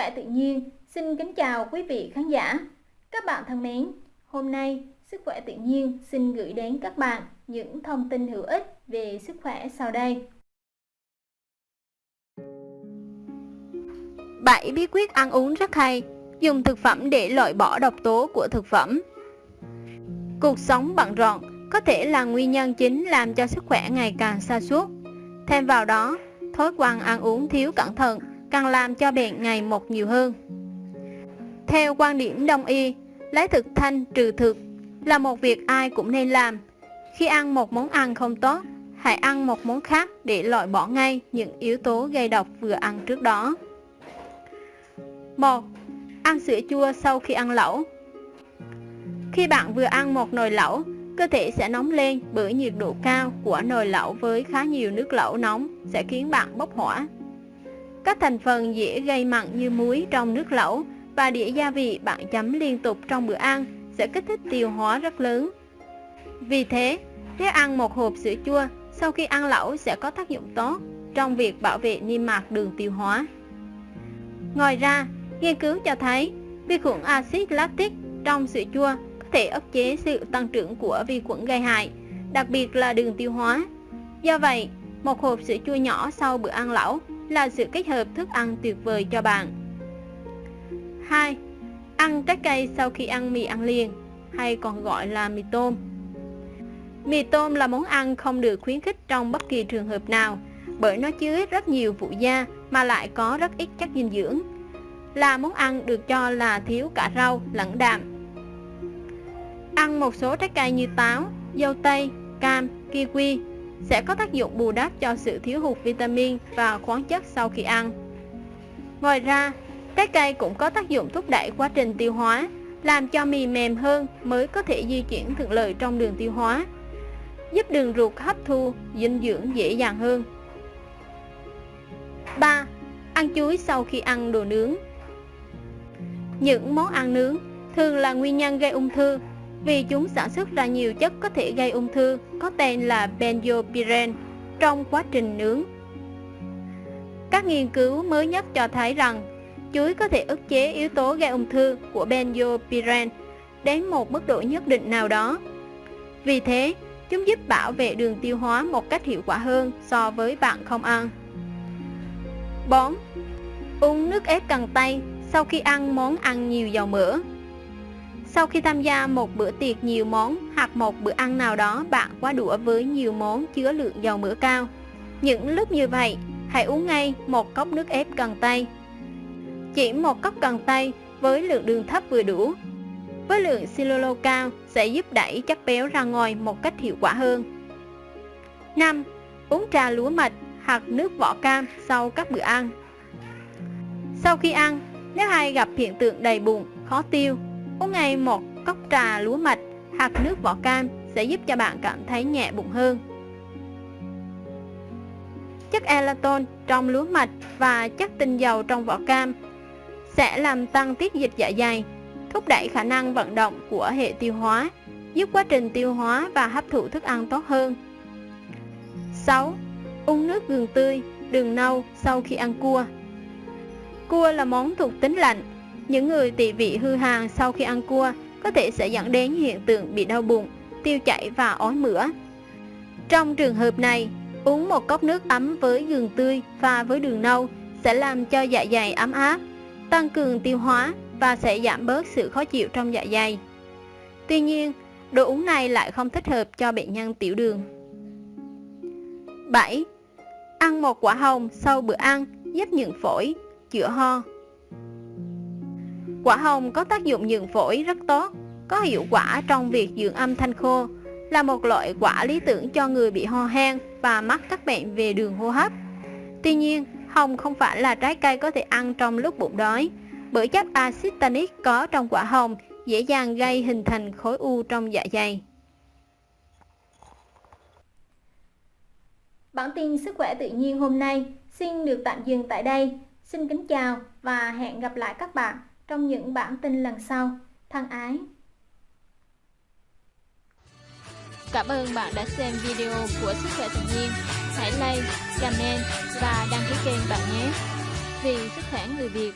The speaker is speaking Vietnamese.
khỏe tự nhiên xin kính chào quý vị khán giả. Các bạn thân mến, hôm nay Sức khỏe tự nhiên xin gửi đến các bạn những thông tin hữu ích về sức khỏe sau đây. 7 bí quyết ăn uống rất hay, dùng thực phẩm để loại bỏ độc tố của thực phẩm. Cuộc sống bận rộn có thể là nguyên nhân chính làm cho sức khỏe ngày càng xa suốt. Thêm vào đó, thói quen ăn uống thiếu cẩn thận càng làm cho bệnh ngày một nhiều hơn. Theo quan điểm đông y, lấy thực thanh trừ thực là một việc ai cũng nên làm. Khi ăn một món ăn không tốt, hãy ăn một món khác để loại bỏ ngay những yếu tố gây độc vừa ăn trước đó. 1. Ăn sữa chua sau khi ăn lẩu Khi bạn vừa ăn một nồi lẩu, cơ thể sẽ nóng lên bởi nhiệt độ cao của nồi lẩu với khá nhiều nước lẩu nóng sẽ khiến bạn bốc hỏa. Các thành phần dễ gây mặn như muối trong nước lẩu và đĩa gia vị bạn chấm liên tục trong bữa ăn sẽ kích thích tiêu hóa rất lớn. Vì thế, nếu ăn một hộp sữa chua sau khi ăn lẩu sẽ có tác dụng tốt trong việc bảo vệ niêm mạc đường tiêu hóa. Ngoài ra, nghiên cứu cho thấy vi khuẩn axit lactic trong sữa chua có thể ức chế sự tăng trưởng của vi khuẩn gây hại, đặc biệt là đường tiêu hóa. Do vậy, một hộp sữa chua nhỏ sau bữa ăn lẩu là sự kết hợp thức ăn tuyệt vời cho bạn. 2. Ăn trái cây sau khi ăn mì ăn liền, hay còn gọi là mì tôm. Mì tôm là món ăn không được khuyến khích trong bất kỳ trường hợp nào, bởi nó chứa rất nhiều phụ gia mà lại có rất ít chất dinh dưỡng. Là món ăn được cho là thiếu cả rau lẫn đạm. Ăn một số trái cây như táo, dâu tây, cam, kiwi sẽ có tác dụng bù đắp cho sự thiếu hụt vitamin và khoáng chất sau khi ăn. Ngoài ra, Trái cây cũng có tác dụng thúc đẩy quá trình tiêu hóa, làm cho mì mềm hơn mới có thể di chuyển thuận lợi trong đường tiêu hóa, giúp đường ruột hấp thu dinh dưỡng dễ dàng hơn. 3. Ăn chuối sau khi ăn đồ nướng Những món ăn nướng thường là nguyên nhân gây ung thư vì chúng sản xuất ra nhiều chất có thể gây ung thư có tên là benzopyren trong quá trình nướng. Các nghiên cứu mới nhất cho thấy rằng Chuối có thể ức chế yếu tố gây ung thư của benzopyren đến một mức độ nhất định nào đó. Vì thế, chúng giúp bảo vệ đường tiêu hóa một cách hiệu quả hơn so với bạn không ăn. 4. Uống nước ép cần tây sau khi ăn món ăn nhiều dầu mỡ. Sau khi tham gia một bữa tiệc nhiều món hoặc một bữa ăn nào đó bạn quá đũa với nhiều món chứa lượng dầu mỡ cao. Những lúc như vậy, hãy uống ngay một cốc nước ép cần tây chỉ một cốc cần tây với lượng đường thấp vừa đủ. Với lượng silolo cao sẽ giúp đẩy chất béo ra ngoài một cách hiệu quả hơn. 5. Uống trà lúa mạch hoặc nước vỏ cam sau các bữa ăn. Sau khi ăn, nếu ai gặp hiện tượng đầy bụng, khó tiêu, uống ngay một cốc trà lúa mạch hoặc nước vỏ cam sẽ giúp cho bạn cảm thấy nhẹ bụng hơn. Chất elaton trong lúa mạch và chất tinh dầu trong vỏ cam sẽ làm tăng tiết dịch dạ dày, thúc đẩy khả năng vận động của hệ tiêu hóa, giúp quá trình tiêu hóa và hấp thụ thức ăn tốt hơn. 6. Uống nước gừng tươi, đường nâu sau khi ăn cua Cua là món thuộc tính lạnh. Những người tỵ vị hư hàng sau khi ăn cua có thể sẽ dẫn đến hiện tượng bị đau bụng, tiêu chảy và ói mửa. Trong trường hợp này, uống một cốc nước ấm với gừng tươi pha với đường nâu sẽ làm cho dạ dày ấm áp, tăng cường tiêu hóa và sẽ giảm bớt sự khó chịu trong dạ dày. Tuy nhiên, đồ uống này lại không thích hợp cho bệnh nhân tiểu đường. 7. Ăn một quả hồng sau bữa ăn giúp nhuận phổi, chữa ho. Quả hồng có tác dụng nhuận phổi rất tốt, có hiệu quả trong việc dưỡng âm thanh khô, là một loại quả lý tưởng cho người bị ho hen và mắc các bệnh về đường hô hấp. Tuy nhiên, hồng không phải là trái cây có thể ăn trong lúc bụng đói, bởi chất axit tannic có trong quả hồng dễ dàng gây hình thành khối u trong dạ dày. Bản tin sức khỏe tự nhiên hôm nay xin được tạm dừng tại đây. Xin kính chào và hẹn gặp lại các bạn trong những bản tin lần sau. Thân ái! Cảm ơn bạn đã xem video của Sức khỏe tự nhiên. Hãy like, comment và đăng ký kênh bạn nhé. Vì sức khỏe người Việt